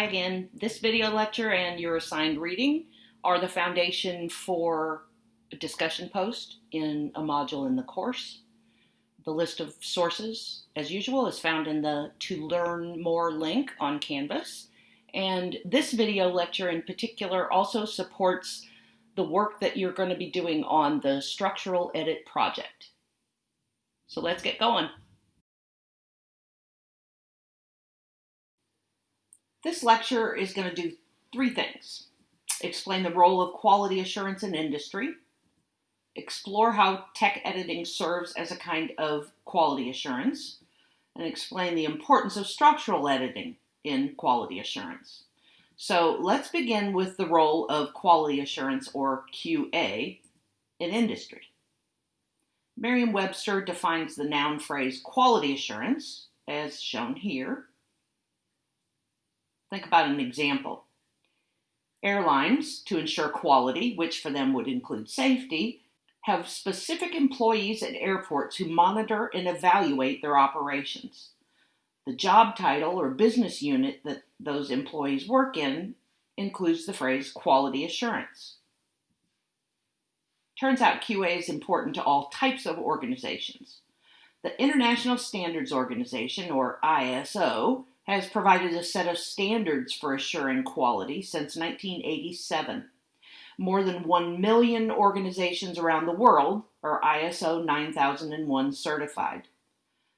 Again. This video lecture and your assigned reading are the foundation for a discussion post in a module in the course. The list of sources, as usual, is found in the To Learn More link on Canvas. And this video lecture in particular also supports the work that you're going to be doing on the structural edit project. So let's get going. This lecture is going to do three things. Explain the role of quality assurance in industry, explore how tech editing serves as a kind of quality assurance, and explain the importance of structural editing in quality assurance. So let's begin with the role of quality assurance or QA in industry. Merriam-Webster defines the noun phrase quality assurance, as shown here, Think about an example. Airlines, to ensure quality, which for them would include safety, have specific employees at airports who monitor and evaluate their operations. The job title or business unit that those employees work in includes the phrase quality assurance. Turns out QA is important to all types of organizations. The International Standards Organization, or ISO, has provided a set of standards for assuring quality since 1987. More than 1 million organizations around the world are ISO 9001 certified.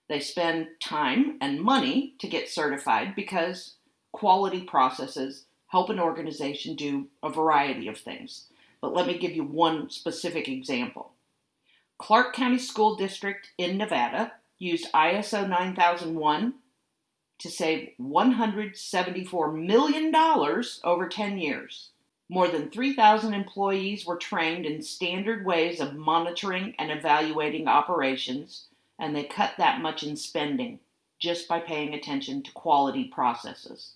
They spend time and money to get certified because quality processes help an organization do a variety of things. But let me give you one specific example. Clark County School District in Nevada used ISO 9001 to save $174 million over 10 years. More than 3,000 employees were trained in standard ways of monitoring and evaluating operations, and they cut that much in spending just by paying attention to quality processes.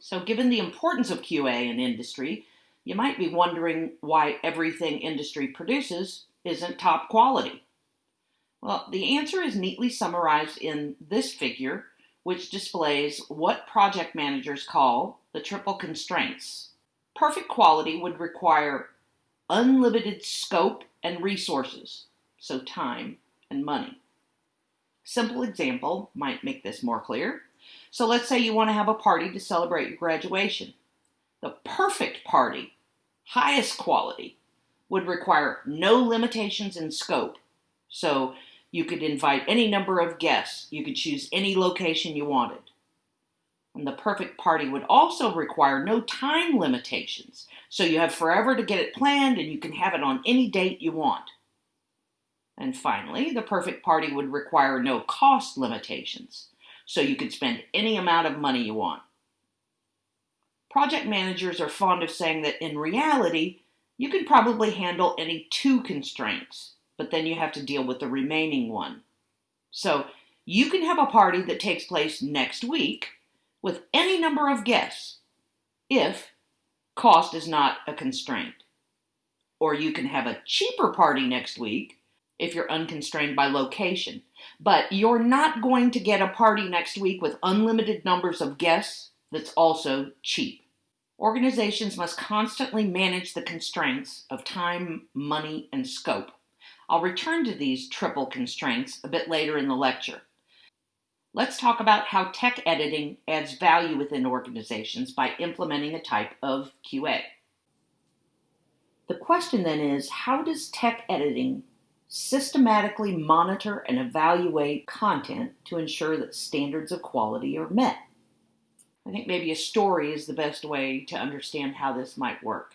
So, given the importance of QA in industry, you might be wondering why everything industry produces isn't top quality. Well, the answer is neatly summarized in this figure, which displays what project managers call the triple constraints. Perfect quality would require unlimited scope and resources, so time and money. Simple example might make this more clear. So let's say you want to have a party to celebrate your graduation. The perfect party, highest quality, would require no limitations in scope. So you could invite any number of guests. You could choose any location you wanted. And the perfect party would also require no time limitations. So you have forever to get it planned and you can have it on any date you want. And finally, the perfect party would require no cost limitations. So you could spend any amount of money you want. Project managers are fond of saying that in reality, you can probably handle any two constraints but then you have to deal with the remaining one. So you can have a party that takes place next week with any number of guests if cost is not a constraint. Or you can have a cheaper party next week if you're unconstrained by location. But you're not going to get a party next week with unlimited numbers of guests that's also cheap. Organizations must constantly manage the constraints of time, money, and scope. I'll return to these triple constraints a bit later in the lecture. Let's talk about how tech editing adds value within organizations by implementing a type of QA. The question then is, how does tech editing systematically monitor and evaluate content to ensure that standards of quality are met? I think maybe a story is the best way to understand how this might work.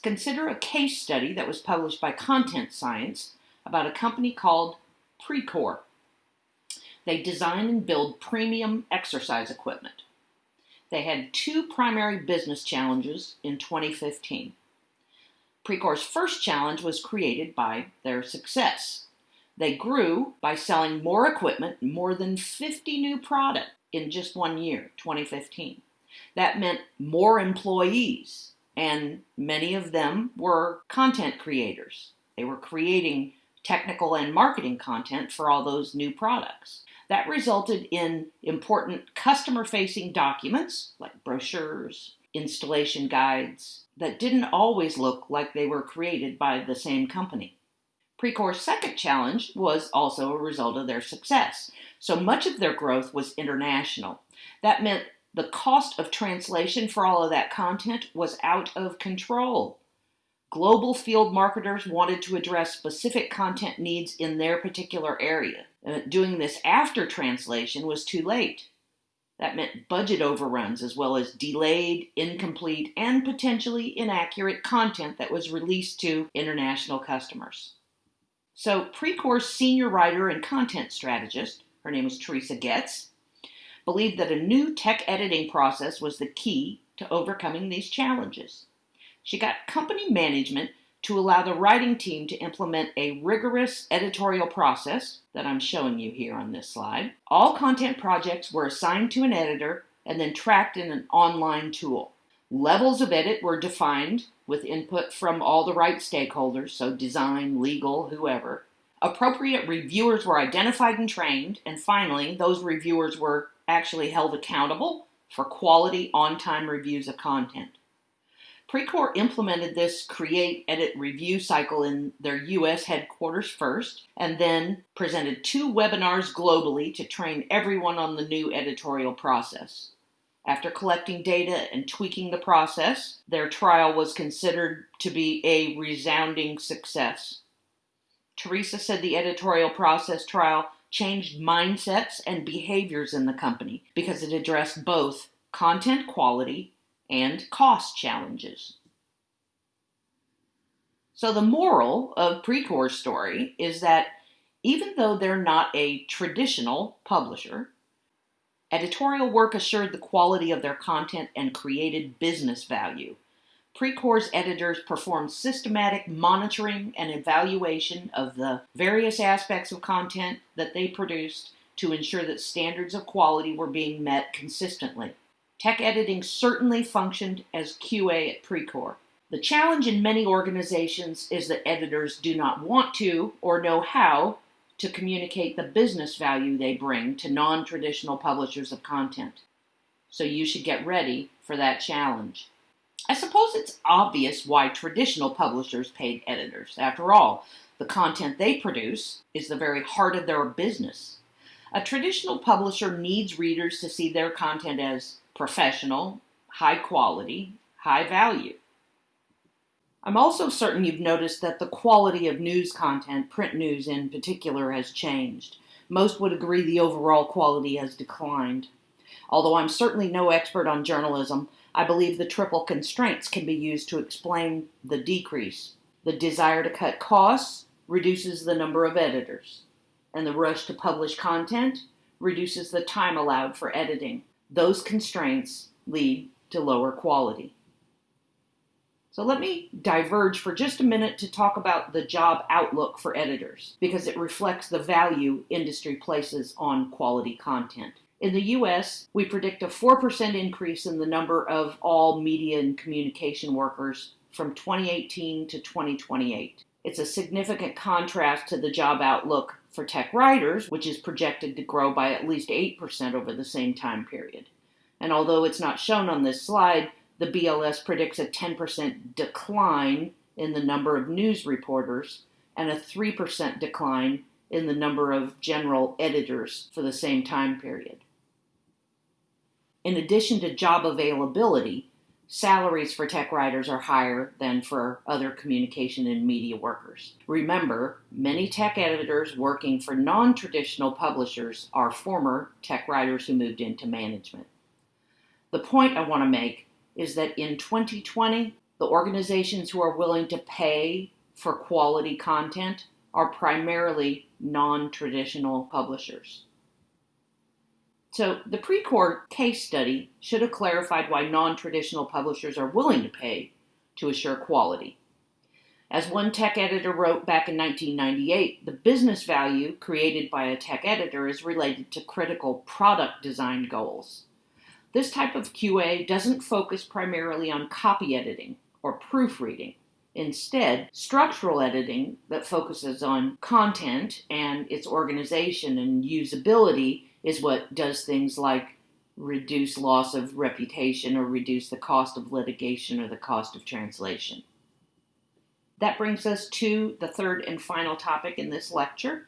Consider a case study that was published by Content Science about a company called Precor. They design and build premium exercise equipment. They had two primary business challenges in 2015. Precor's first challenge was created by their success. They grew by selling more equipment, more than 50 new products in just one year, 2015. That meant more employees, and many of them were content creators. They were creating technical and marketing content for all those new products. That resulted in important customer facing documents like brochures, installation guides that didn't always look like they were created by the same company. Precor's second challenge was also a result of their success. So much of their growth was international. That meant the cost of translation for all of that content was out of control. Global field marketers wanted to address specific content needs in their particular area. Uh, doing this after translation was too late. That meant budget overruns as well as delayed, incomplete, and potentially inaccurate content that was released to international customers. So, Precor's senior writer and content strategist, her name is Teresa Getz, believed that a new tech editing process was the key to overcoming these challenges. She got company management to allow the writing team to implement a rigorous editorial process that I'm showing you here on this slide. All content projects were assigned to an editor and then tracked in an online tool. Levels of edit were defined with input from all the right stakeholders, so design, legal, whoever. Appropriate reviewers were identified and trained, and finally, those reviewers were actually held accountable for quality on time reviews of content. Precor implemented this create, edit, review cycle in their US headquarters first, and then presented two webinars globally to train everyone on the new editorial process. After collecting data and tweaking the process, their trial was considered to be a resounding success. Teresa said the editorial process trial changed mindsets and behaviors in the company because it addressed both content quality and cost challenges. So, the moral of Precor's story is that even though they're not a traditional publisher, editorial work assured the quality of their content and created business value. Precor's editors performed systematic monitoring and evaluation of the various aspects of content that they produced to ensure that standards of quality were being met consistently. Tech editing certainly functioned as QA at Precor. The challenge in many organizations is that editors do not want to or know how to communicate the business value they bring to non traditional publishers of content. So you should get ready for that challenge. I suppose it's obvious why traditional publishers paid editors. After all, the content they produce is the very heart of their business. A traditional publisher needs readers to see their content as professional, high quality, high value. I'm also certain you've noticed that the quality of news content, print news in particular, has changed. Most would agree the overall quality has declined. Although I'm certainly no expert on journalism, I believe the triple constraints can be used to explain the decrease. The desire to cut costs reduces the number of editors, and the rush to publish content reduces the time allowed for editing. Those constraints lead to lower quality. So let me diverge for just a minute to talk about the job outlook for editors because it reflects the value industry places on quality content. In the US, we predict a 4% increase in the number of all media and communication workers from 2018 to 2028. It's a significant contrast to the job outlook for tech writers, which is projected to grow by at least 8% over the same time period. And although it's not shown on this slide, the BLS predicts a 10% decline in the number of news reporters and a 3% decline in the number of general editors for the same time period. In addition to job availability, salaries for tech writers are higher than for other communication and media workers. Remember, many tech editors working for non traditional publishers are former tech writers who moved into management. The point I want to make is that in 2020, the organizations who are willing to pay for quality content are primarily non traditional publishers. So, the Precor case study should have clarified why non traditional publishers are willing to pay to assure quality. As one tech editor wrote back in 1998, the business value created by a tech editor is related to critical product design goals. This type of QA doesn't focus primarily on copy editing or proofreading. Instead, structural editing that focuses on content and its organization and usability is what does things like reduce loss of reputation or reduce the cost of litigation or the cost of translation. That brings us to the third and final topic in this lecture.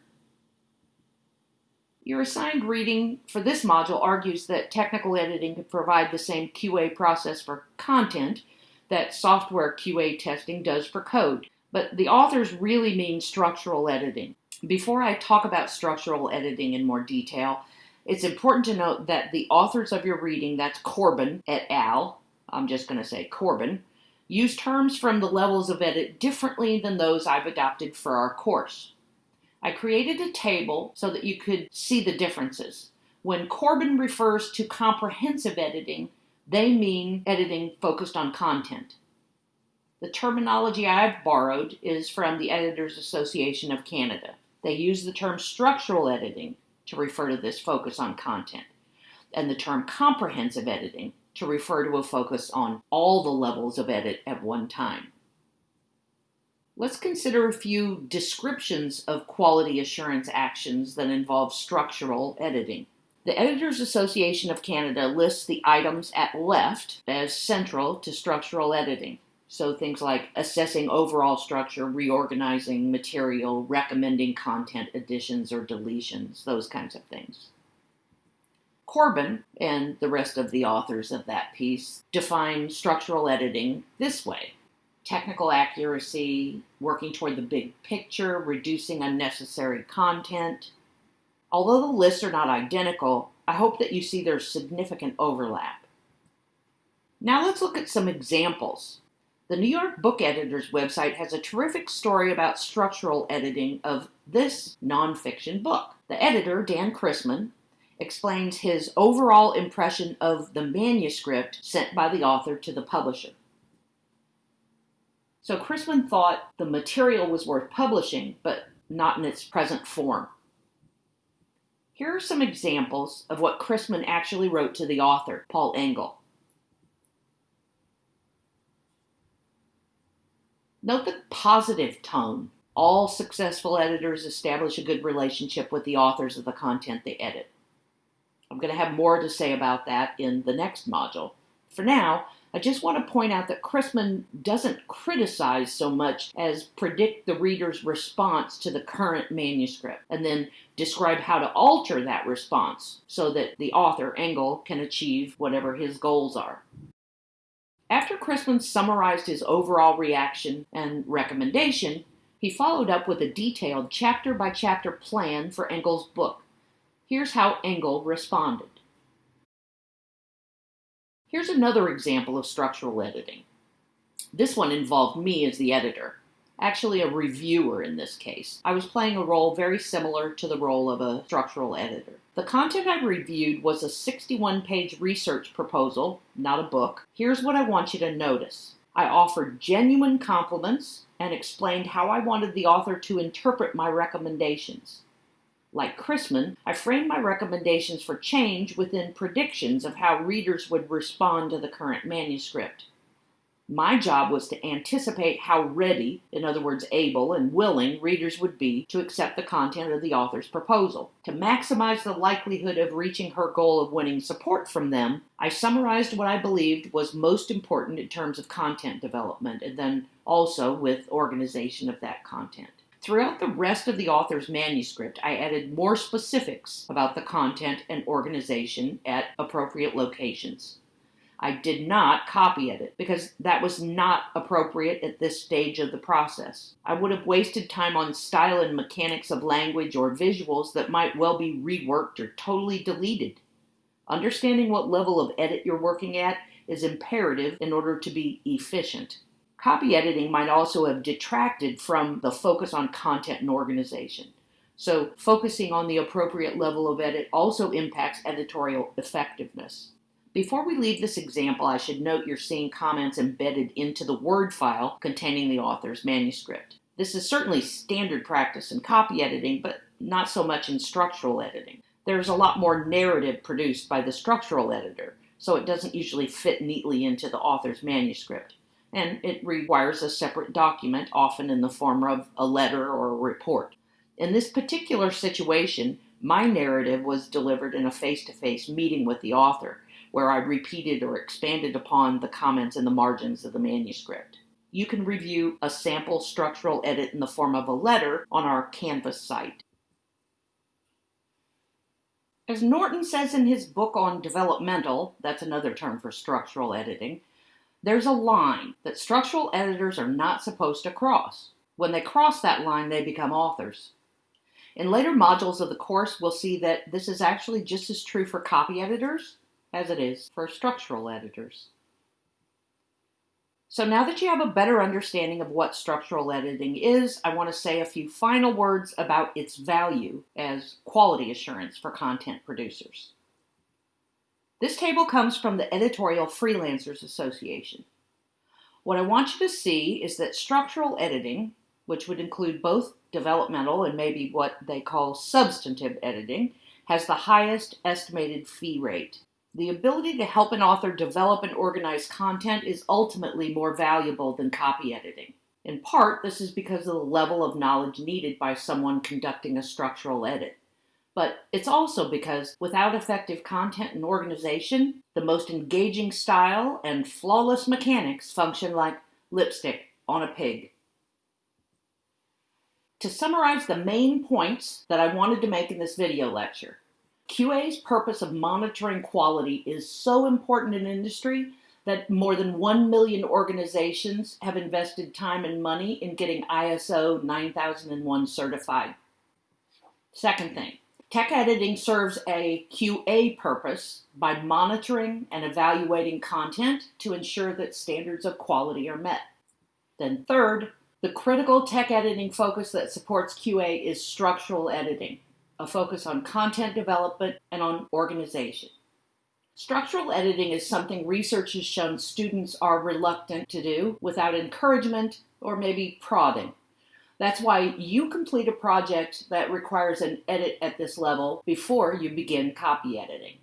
Your assigned reading for this module argues that technical editing can provide the same QA process for content that software QA testing does for code, but the authors really mean structural editing. Before I talk about structural editing in more detail, it's important to note that the authors of your reading, that's Corbin et al., I'm just going to say Corbin, use terms from the levels of edit differently than those I've adopted for our course. I created a table so that you could see the differences. When Corbin refers to comprehensive editing, they mean editing focused on content. The terminology I've borrowed is from the Editors Association of Canada. They use the term structural editing to refer to this focus on content, and the term comprehensive editing to refer to a focus on all the levels of edit at one time. Let's consider a few descriptions of quality assurance actions that involve structural editing. The Editors Association of Canada lists the items at left as central to structural editing. So things like assessing overall structure, reorganizing material, recommending content additions or deletions, those kinds of things. Corbin and the rest of the authors of that piece define structural editing this way technical accuracy, working toward the big picture, reducing unnecessary content. Although the lists are not identical, I hope that you see there's significant overlap. Now let's look at some examples the New York Book Editor's website has a terrific story about structural editing of this nonfiction book. The editor, Dan Chrisman, explains his overall impression of the manuscript sent by the author to the publisher. So Chrisman thought the material was worth publishing, but not in its present form. Here are some examples of what Chrisman actually wrote to the author, Paul Engel. Note the positive tone. All successful editors establish a good relationship with the authors of the content they edit. I'm going to have more to say about that in the next module. For now, I just want to point out that Chrisman doesn't criticize so much as predict the reader's response to the current manuscript and then describe how to alter that response so that the author, Engel, can achieve whatever his goals are. After Chrisman summarized his overall reaction and recommendation, he followed up with a detailed chapter by chapter plan for Engel's book. Here's how Engel responded. Here's another example of structural editing. This one involved me as the editor actually a reviewer in this case. I was playing a role very similar to the role of a structural editor. The content I reviewed was a 61 page research proposal, not a book. Here's what I want you to notice I offered genuine compliments and explained how I wanted the author to interpret my recommendations. Like Chrisman, I framed my recommendations for change within predictions of how readers would respond to the current manuscript. My job was to anticipate how ready, in other words, able and willing, readers would be to accept the content of the author's proposal. To maximize the likelihood of reaching her goal of winning support from them, I summarized what I believed was most important in terms of content development and then also with organization of that content. Throughout the rest of the author's manuscript, I added more specifics about the content and organization at appropriate locations. I did not copy edit because that was not appropriate at this stage of the process. I would have wasted time on style and mechanics of language or visuals that might well be reworked or totally deleted. Understanding what level of edit you're working at is imperative in order to be efficient. Copy editing might also have detracted from the focus on content and organization. So, focusing on the appropriate level of edit also impacts editorial effectiveness. Before we leave this example, I should note you're seeing comments embedded into the Word file containing the author's manuscript. This is certainly standard practice in copy editing, but not so much in structural editing. There's a lot more narrative produced by the structural editor, so it doesn't usually fit neatly into the author's manuscript. and it requires a separate document, often in the form of a letter or a report. In this particular situation, my narrative was delivered in a face to face meeting with the author, where I repeated or expanded upon the comments in the margins of the manuscript. You can review a sample structural edit in the form of a letter on our Canvas site. As Norton says in his book on developmental, that's another term for structural editing, there's a line that structural editors are not supposed to cross. When they cross that line, they become authors. In later modules of the course, we'll see that this is actually just as true for copy editors as it is for structural editors. So now that you have a better understanding of what structural editing is, I want to say a few final words about its value as quality assurance for content producers. This table comes from the Editorial Freelancers Association. What I want you to see is that structural editing, which would include both developmental and maybe what they call substantive editing, has the highest estimated fee rate. The ability to help an author develop and organize content is ultimately more valuable than copy editing. In part, this is because of the level of knowledge needed by someone conducting a structural edit. But it's also because without effective content and organization, the most engaging style and flawless mechanics function like lipstick on a pig. To summarize the main points that I wanted to make in this video lecture, QA's purpose of monitoring quality is so important in industry that more than 1 million organizations have invested time and money in getting ISO 9001 certified. Second thing, tech editing serves a QA purpose by monitoring and evaluating content to ensure that standards of quality are met. Then third, the critical tech editing focus that supports QA is structural editing, a focus on content development and on organization. Structural editing is something research has shown students are reluctant to do without encouragement or maybe prodding. That's why you complete a project that requires an edit at this level before you begin copy editing.